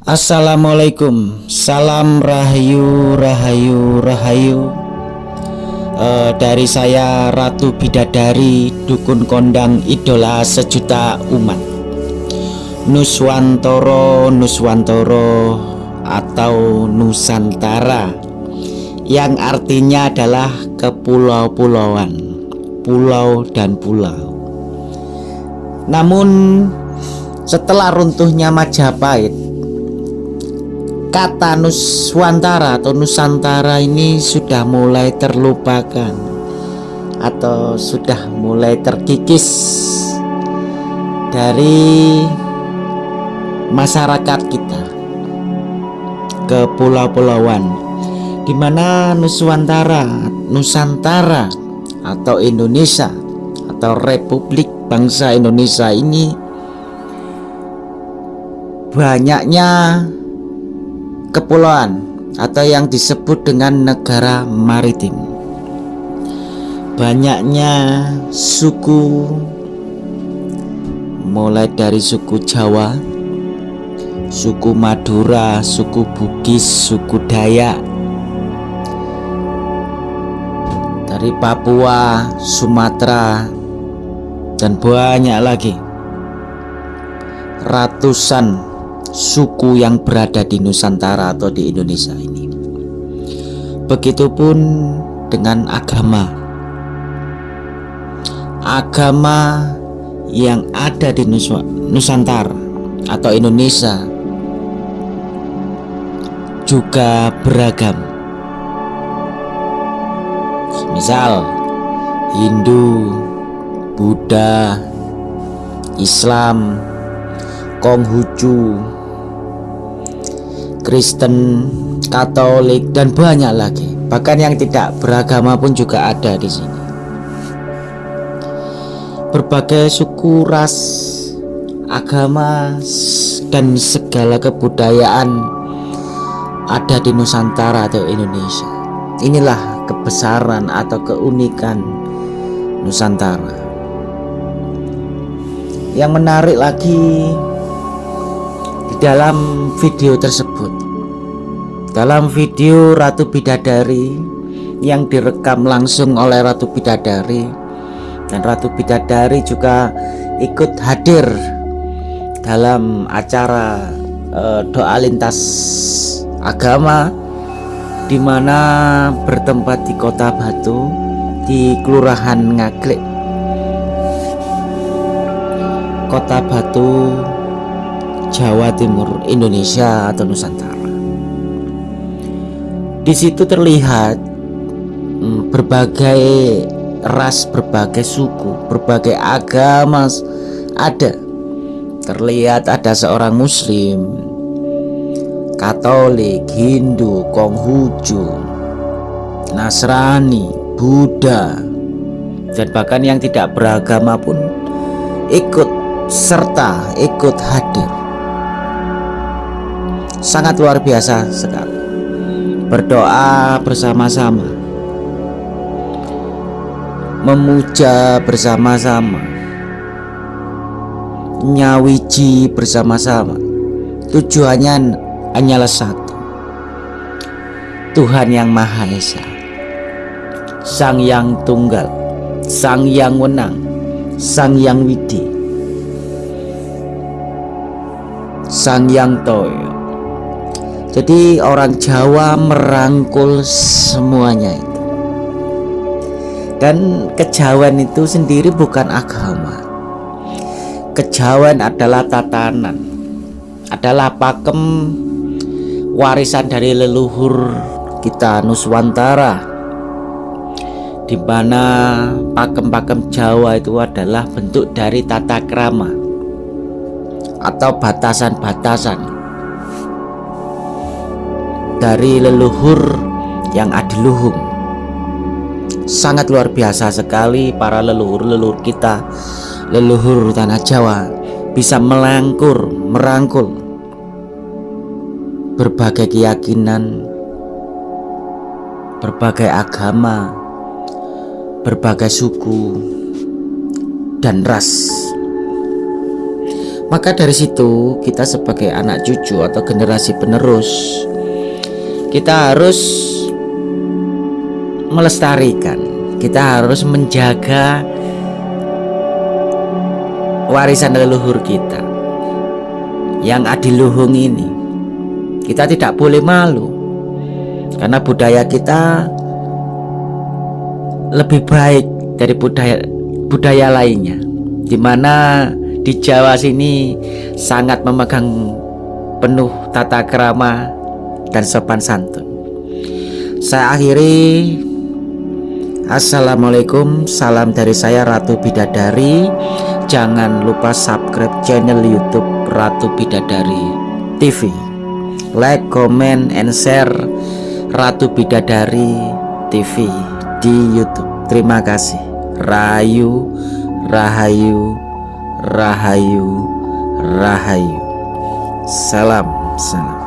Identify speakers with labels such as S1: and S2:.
S1: Assalamualaikum. Salam Rahayu Rahayu Rahayu. Uh, Dari saya Ratu Bidadari Dukun Kondang Idola Sejuta Umat. Nuswantoro Nuswantoro Atau Nusantara. Yang artinya adalah kepulau-pulauan. Pulau dan pulau. Namun setelah runtuhnya Majapahit kata Nuswantara atau Nusantara ini sudah mulai terlupakan atau sudah mulai terkikis dari masyarakat kita ke pulau-pulauan di mana Nuswantara, Nusantara atau Indonesia atau Republik Bangsa Indonesia ini banyaknya kepulauan atau yang disebut dengan negara maritim. Banyaknya suku mulai dari suku Jawa suku Madura suku Bugis suku Dayak dari Papua Sumatera dan banyak lagi. Ratusan suku yang berada di Nusantara atau di Indonesia ini. Begitupun dengan agama. Agama yang ada di Nusantara atau Indonesia juga beragam. Misal Hindu, Buddha, Islam, Konghucu, Kristen, Katolik dan banyak lagi. Bahkan yang tidak beragama pun juga ada di sini. Berbagai suku, ras, agama dan segala kebudayaan ada di Nusantara atau Indonesia. Inilah kebesaran atau keunikan Nusantara. Yang menarik lagi dalam video tersebut. Dalam video Ratu Bidadari yang direkam langsung oleh Ratu Bidadari. Dan Ratu Bidadari juga ikut hadir dalam acara uh, doa lintas agama di mana bertempat di Kota Batu di Kelurahan Ngaglek. Kota Batu Jawa Timur Indonesia atau Nusantara di situ terlihat hmm, berbagai ras, berbagai suku, berbagai agama ada. Terlihat ada seorang muslim, Katolik, Hindu, Konghucu, Nasrani, Buddha, dan bahkan yang tidak beragama pun ikut serta ikut hadir. Sangat luar biasa sekali. Berdoa bersama-sama. Memuja bersama-sama. Nyawiji bersama-sama. Tujuannya hanyalah satu. Tuhan yang Maha Esa. Sang Yang Tunggal. Sang Yang Wenang. Sang Yang Widi. Sang Yang Toyo jadi orang Jawa merangkul semuanya itu. Dan kejawen itu sendiri bukan agama. Kejawen adalah tatanan. Adalah pakem warisan dari leluhur kita Nuswantara di mana pakem-pakem Jawa itu adalah bentuk dari tata krama atau batasan-batasan dari leluhur yang adiluhung. Sangat luar biasa sekali para leluhur-leluhur kita. Leluhur tanah Jawa bisa melangkur merangkul berbagai keyakinan berbagai agama berbagai suku dan ras. Maka dari situ kita sebagai anak cucu atau generasi penerus kita harus melestarikan. Kita harus menjaga warisan leluhur kita yang adiluhung ini. Kita tidak boleh malu karena budaya kita lebih baik dari budaya budaya lainnya. Di mana di Jawa sini sangat memegang penuh tata kerama dan sopan santun. Saya akhiri. Assalamualaikum. Salam dari saya Ratu Bidadari. Jangan lupa subscribe channel youtube Ratu Bidadari TV Like, comment, and share Ratu Bidadari TV di youtube. Terima kasih. Rayu Rahayu Rahayu Rahayu. Salam Salam